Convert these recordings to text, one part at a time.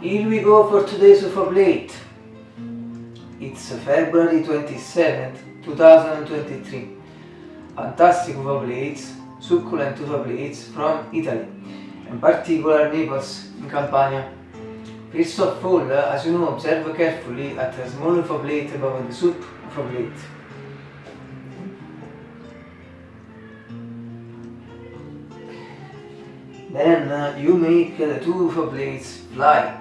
Here we go for today's UFO plate. It's February 27th, 2023. Fantastic UFO plates, succulent UFO plates from Italy, in particular Naples, in Campania. First of all, as you know, observe carefully at a small UFO plate above the soup UFO plate. Then uh, you make the two UFO plates fly.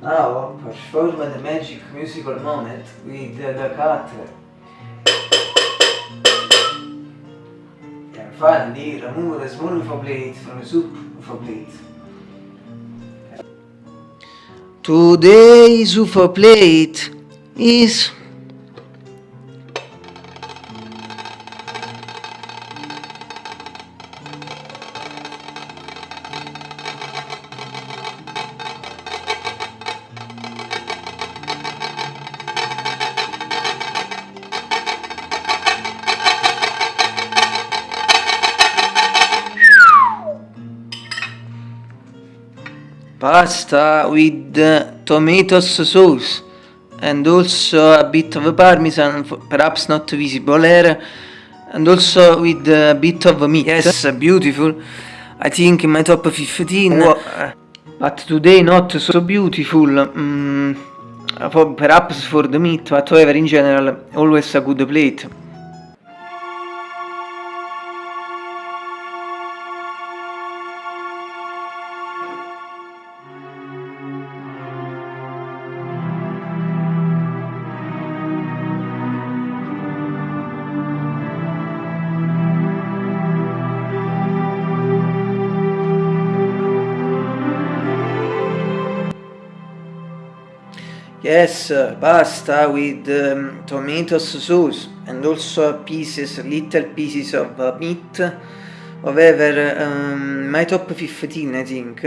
Now perform the magic musical moment with the cutter. And finally remove the small UFO plate from the soup UFO plate. Today's UFO plate is pasta with tomatoes sauce and also a bit of parmesan perhaps not visible here and also with a bit of meat. Yes beautiful I think in my top 15 but today not so beautiful. Mm, perhaps for the meat but however in general always a good plate Yes, pasta with um, tomatoes sauce and also pieces, little pieces of uh, meat, however, um, my top 15 I think.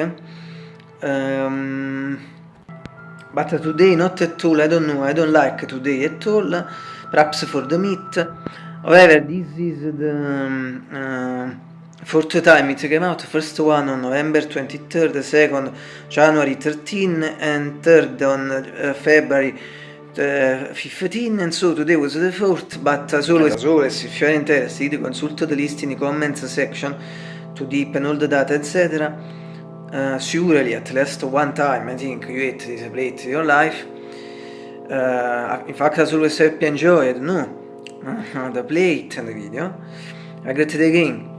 Um, but today not at all, I don't know, I don't like today at all, perhaps for the meat. However, this is the um, uh, Fourth time it came out, first one on November 23rd, second January 13 and third on uh, February uh, 15 and so today was the fourth but as always, as always if you are interested consult the list in the comments section to deepen all the data etc uh, surely at least one time I think you ate this plate in your life. Uh, in fact as always hope you enjoyed no? The plate and the video. I greet again